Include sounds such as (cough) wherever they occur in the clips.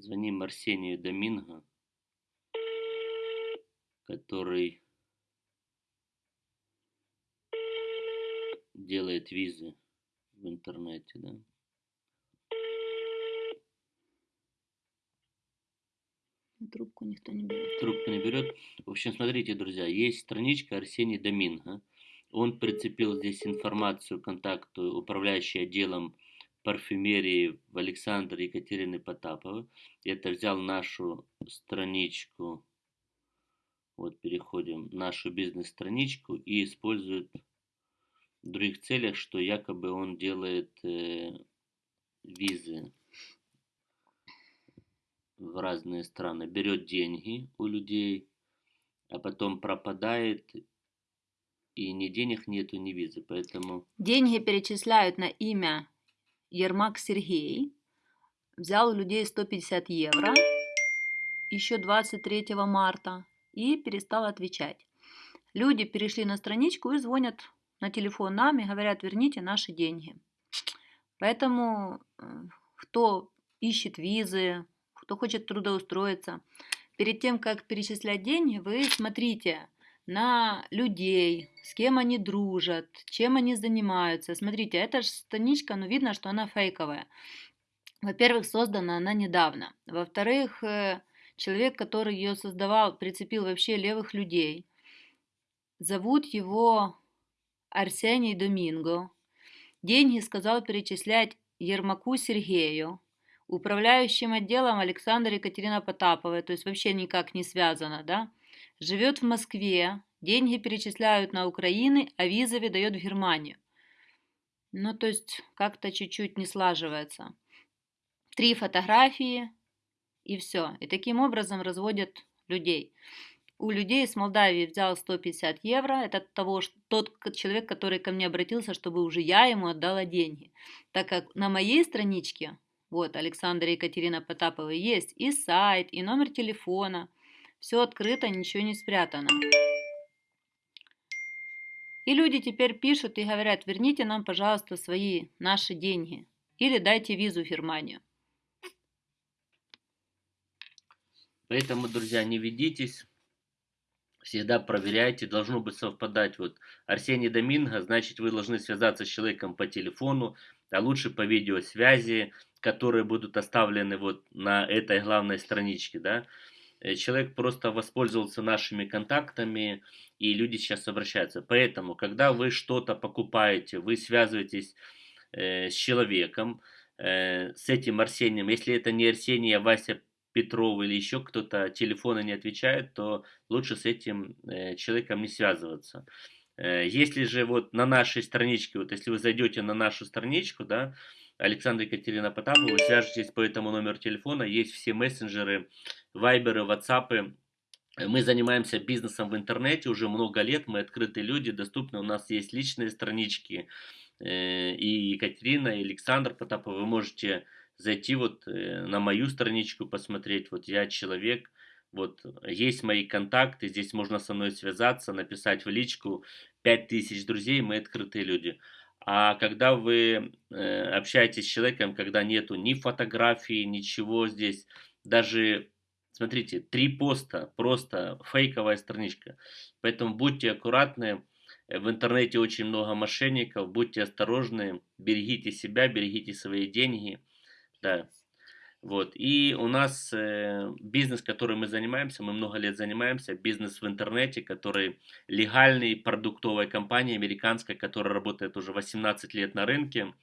Звоним Арсению Доминго, который делает визы в интернете, да. Трубку никто не берет. Трубку не берет. В общем, смотрите, друзья, есть страничка Арсений Доминго. Он прицепил здесь информацию, контакту управляющий отделом парфюмерии в Александре Екатерины Потаповой. Это взял нашу страничку, вот переходим, нашу бизнес-страничку и использует в других целях, что якобы он делает э, визы в разные страны, берет деньги у людей, а потом пропадает, и ни денег нету, ни визы, поэтому... Деньги перечисляют на имя Ермак Сергей взял у людей 150 евро еще 23 марта и перестал отвечать. Люди перешли на страничку и звонят на телефон нам и говорят, верните наши деньги. Поэтому э, кто ищет визы, кто хочет трудоустроиться, перед тем, как перечислять деньги, вы смотрите – на людей, с кем они дружат, чем они занимаются. Смотрите, эта страничка, ну видно, что она фейковая. Во-первых, создана она недавно. Во-вторых, э, человек, который ее создавал, прицепил вообще левых людей. Зовут его Арсений Доминго. Деньги сказал перечислять Ермаку Сергею, управляющим отделом Александра Екатерина Потапова, то есть вообще никак не связано, да? Живет в Москве, деньги перечисляют на Украину, а визы выдает в Германию. Ну, то есть как-то чуть-чуть не слаживается. Три фотографии и все. И таким образом разводят людей. У людей из Молдавии взял 150 евро. Это того, тот человек, который ко мне обратился, чтобы уже я ему отдала деньги. Так как на моей страничке, вот, Александра и Екатерина Потапова, есть и сайт, и номер телефона – все открыто, ничего не спрятано. И люди теперь пишут и говорят, верните нам, пожалуйста, свои, наши деньги. Или дайте визу в Германию. Поэтому, друзья, не ведитесь. Всегда проверяйте, должно быть совпадать. Вот Арсений Доминго, значит, вы должны связаться с человеком по телефону, а лучше по видеосвязи, которые будут оставлены вот на этой главной страничке, да. Э, человек просто воспользовался нашими контактами, и люди сейчас обращаются. Поэтому, когда вы что-то покупаете, вы связываетесь э, с человеком, э, с этим Арсением. Если это не Арсений, а Вася Петров или еще кто-то телефона не отвечает, то лучше с этим э, человеком не связываться. Э, если же вот на нашей страничке, вот если вы зайдете на нашу страничку, да, Александр Екатерина Потапова, вы свяжетесь по этому номеру телефона, есть все мессенджеры, вайберы, ватсапы. Мы занимаемся бизнесом в интернете уже много лет, мы открытые люди, доступны, у нас есть личные странички, э, и Екатерина, и Александр Потапов, вы можете зайти вот э, на мою страничку, посмотреть, вот я человек, вот есть мои контакты, здесь можно со мной связаться, написать в личку, 5000 друзей, мы открытые люди. А когда вы э, общаетесь с человеком, когда нету ни фотографии, ничего здесь, даже, смотрите, три поста, просто фейковая страничка. Поэтому будьте аккуратны, в интернете очень много мошенников, будьте осторожны, берегите себя, берегите свои деньги. Да. Вот. И у нас э, бизнес, которым мы занимаемся, мы много лет занимаемся, бизнес в интернете, который легальный, продуктовая компания американская, которая работает уже 18 лет на рынке.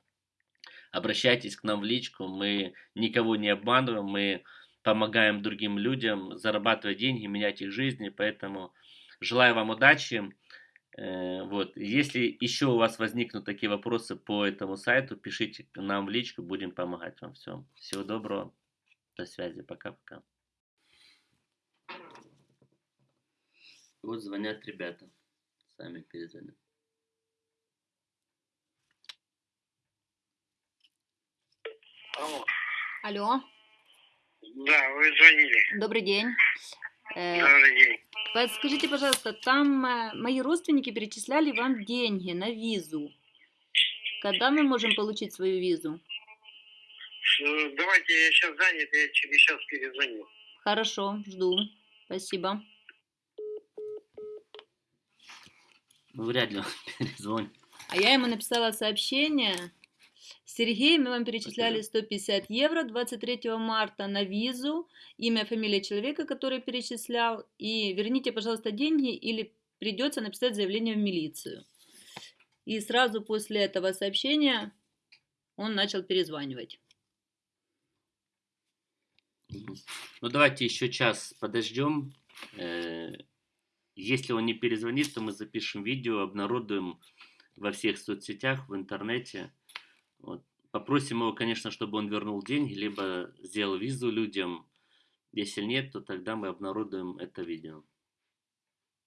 Обращайтесь к нам в личку, мы никого не обманываем, мы помогаем другим людям зарабатывать деньги, менять их жизни, поэтому желаю вам удачи. Э, вот. Если еще у вас возникнут такие вопросы по этому сайту, пишите нам в личку, будем помогать вам. Все. Всего доброго. До связи. Пока-пока. Вот звонят ребята. Сами перезвонят. Алло. Алло. Да, вы звонили. Добрый день. Э, Добрый день. Подскажите, пожалуйста, там э, мои родственники перечисляли вам деньги на визу. Когда мы можем получить свою визу? Ш- Давайте я сейчас занят, я через час перезвоню. Хорошо, жду. Спасибо. Ну, вряд ли он (laughs) перезвонит. А я ему написала сообщение. Сергей, мы вам перечисляли 150 евро 23 марта на визу, имя, фамилия человека, который перечислял, и верните, пожалуйста, деньги или придется написать заявление в милицию. И сразу после этого сообщения он начал перезванивать. Ну, давайте еще час подождем. Э, Если он не перезвонит, то мы запишем видео, обнародуем во всех соцсетях, в интернете. Вот. Попросим его, конечно, чтобы он вернул деньги, либо сделал визу людям. Если нет, то тогда мы обнародуем это видео.